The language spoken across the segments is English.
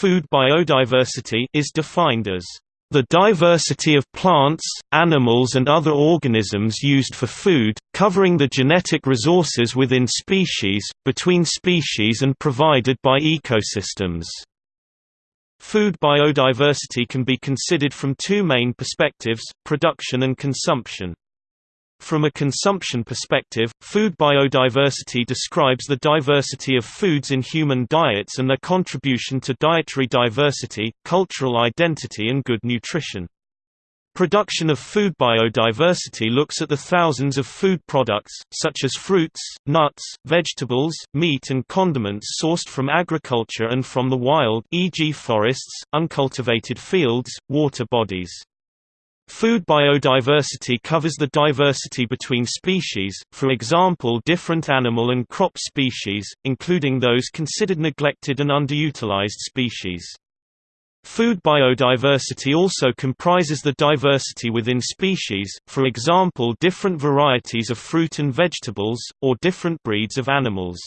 Food biodiversity is defined as the diversity of plants, animals and other organisms used for food, covering the genetic resources within species, between species and provided by ecosystems. Food biodiversity can be considered from two main perspectives, production and consumption. From a consumption perspective, food biodiversity describes the diversity of foods in human diets and their contribution to dietary diversity, cultural identity and good nutrition. Production of food biodiversity looks at the thousands of food products, such as fruits, nuts, vegetables, meat and condiments sourced from agriculture and from the wild e.g. forests, uncultivated fields, water bodies. Food biodiversity covers the diversity between species, for example different animal and crop species, including those considered neglected and underutilized species. Food biodiversity also comprises the diversity within species, for example different varieties of fruit and vegetables, or different breeds of animals.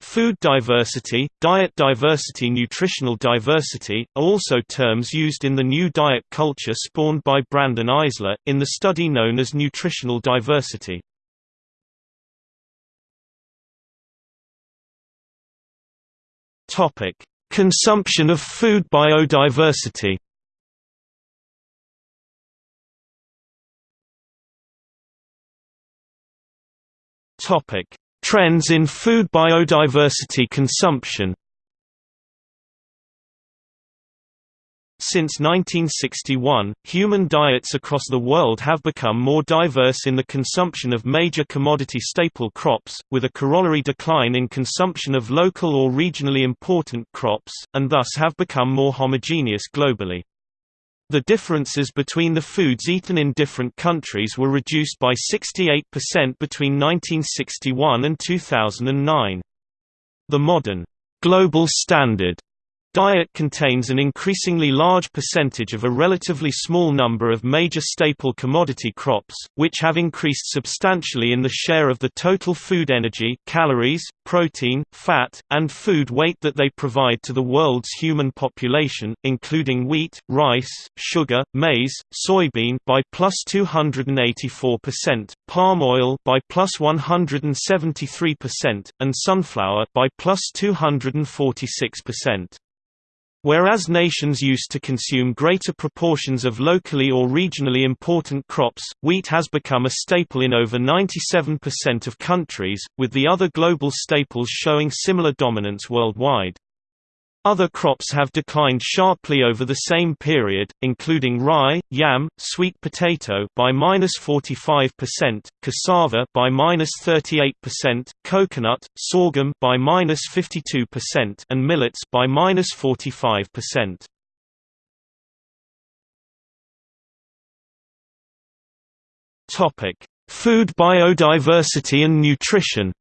Food diversity, diet diversity nutritional diversity, are also terms used in the new diet culture spawned by Brandon Eisler, in the study known as nutritional diversity. Consumption of food biodiversity Topic Trends in food biodiversity consumption Since 1961, human diets across the world have become more diverse in the consumption of major commodity staple crops, with a corollary decline in consumption of local or regionally important crops, and thus have become more homogeneous globally. The differences between the foods eaten in different countries were reduced by 68% between 1961 and 2009. The modern global standard diet contains an increasingly large percentage of a relatively small number of major staple commodity crops, which have increased substantially in the share of the total food energy calories, protein, fat, and food weight that they provide to the world's human population, including wheat, rice, sugar, maize, soybean by plus 284%, palm oil by plus 173%, and sunflower by plus 246%. Whereas nations used to consume greater proportions of locally or regionally important crops, wheat has become a staple in over 97% of countries, with the other global staples showing similar dominance worldwide. Other crops have declined sharply over the same period, including rye, yam, sweet potato by -45%, cassava by -38%, coconut, sorghum by -52%, and millets by -45%. Topic: Food biodiversity and nutrition.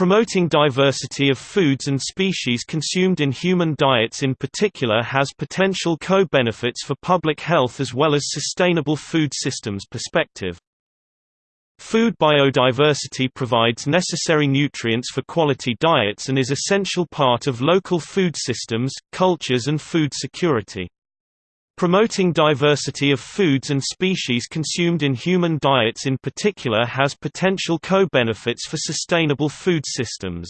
Promoting diversity of foods and species consumed in human diets in particular has potential co-benefits for public health as well as sustainable food systems perspective. Food biodiversity provides necessary nutrients for quality diets and is essential part of local food systems, cultures and food security. Promoting diversity of foods and species consumed in human diets in particular has potential co-benefits for sustainable food systems.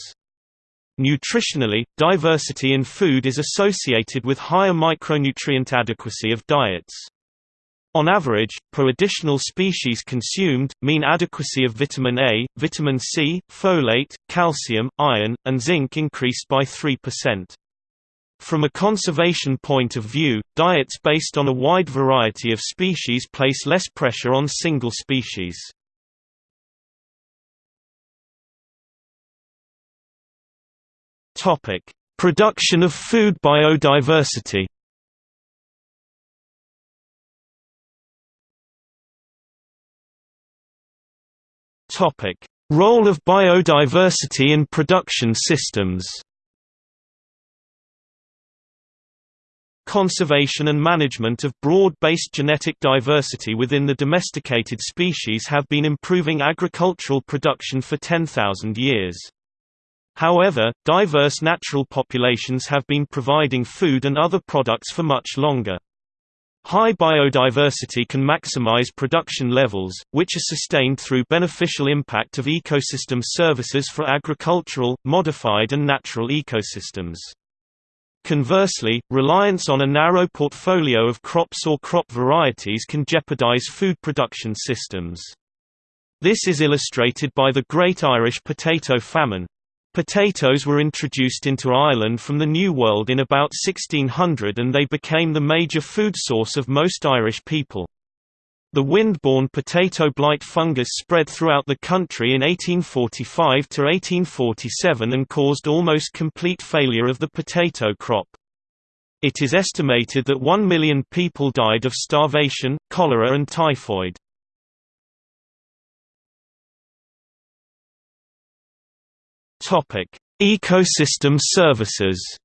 Nutritionally, diversity in food is associated with higher micronutrient adequacy of diets. On average, per additional species consumed, mean adequacy of vitamin A, vitamin C, folate, calcium, iron, and zinc increased by 3%. From a conservation point of view, diets based on a wide variety of species place less pressure on single species. Production of food biodiversity. Role of biodiversity in production systems. Conservation and management of broad-based genetic diversity within the domesticated species have been improving agricultural production for 10,000 years. However, diverse natural populations have been providing food and other products for much longer. High biodiversity can maximize production levels, which are sustained through beneficial impact of ecosystem services for agricultural, modified and natural ecosystems. Conversely, reliance on a narrow portfolio of crops or crop varieties can jeopardize food production systems. This is illustrated by the Great Irish Potato Famine, Potatoes were introduced into Ireland from the New World in about 1600 and they became the major food source of most Irish people. The wind-borne potato blight fungus spread throughout the country in 1845 to 1847 and caused almost complete failure of the potato crop. It is estimated that one million people died of starvation, cholera and typhoid. Ecosystem services.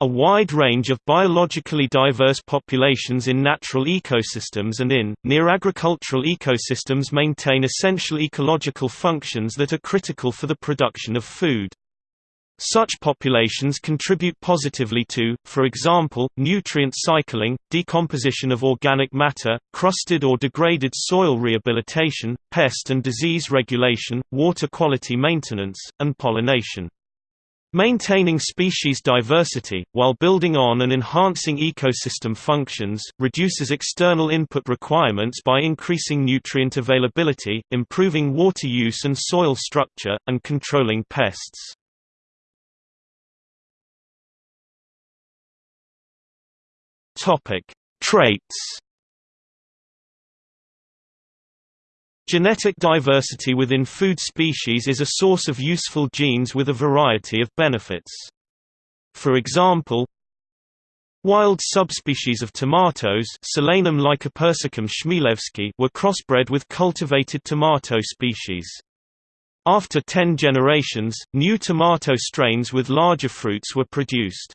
A wide range of biologically diverse populations in natural ecosystems and in, near agricultural ecosystems maintain essential ecological functions that are critical for the production of food. Such populations contribute positively to, for example, nutrient cycling, decomposition of organic matter, crusted or degraded soil rehabilitation, pest and disease regulation, water quality maintenance, and pollination. Maintaining species diversity, while building on and enhancing ecosystem functions, reduces external input requirements by increasing nutrient availability, improving water use and soil structure, and controlling pests. Traits. Genetic diversity within food species is a source of useful genes with a variety of benefits. For example, Wild subspecies of tomatoes Solanum lycopersicum chmielewskii were crossbred with cultivated tomato species. After 10 generations, new tomato strains with larger fruits were produced.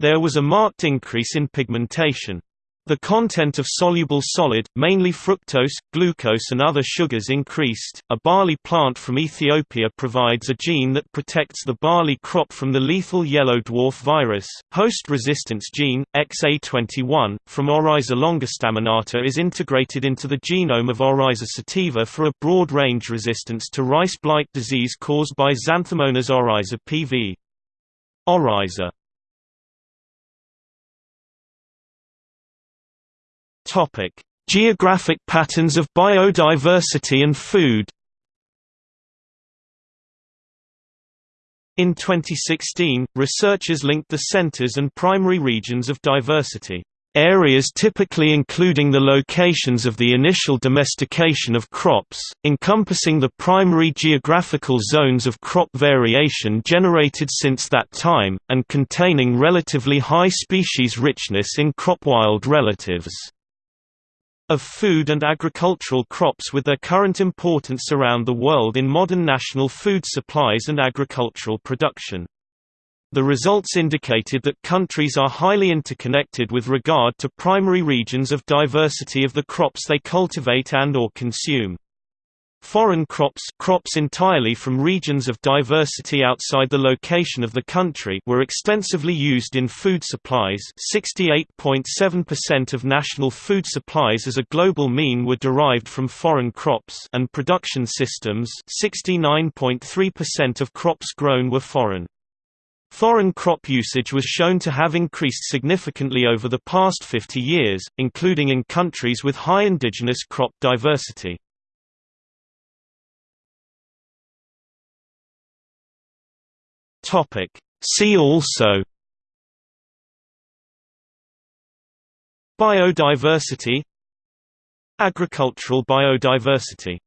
There was a marked increase in pigmentation. The content of soluble solid, mainly fructose, glucose and other sugars increased. A barley plant from Ethiopia provides a gene that protects the barley crop from the lethal yellow dwarf virus. Host resistance gene, XA21, from Oryza longistaminata is integrated into the genome of Oryza sativa for a broad range resistance to rice blight disease caused by Xanthomonas oryza pv. Oryza Topic: Geographic patterns of biodiversity and food. In 2016, researchers linked the centers and primary regions of diversity. Areas typically including the locations of the initial domestication of crops, encompassing the primary geographical zones of crop variation generated since that time, and containing relatively high species richness in crop wild relatives of food and agricultural crops with their current importance around the world in modern national food supplies and agricultural production. The results indicated that countries are highly interconnected with regard to primary regions of diversity of the crops they cultivate and or consume. Foreign crops crops entirely from regions of diversity outside the location of the country were extensively used in food supplies 68.7% of national food supplies as a global mean were derived from foreign crops and production systems 69.3% of crops grown were foreign. Foreign crop usage was shown to have increased significantly over the past 50 years, including in countries with high indigenous crop diversity. Topic. See also Biodiversity Agricultural biodiversity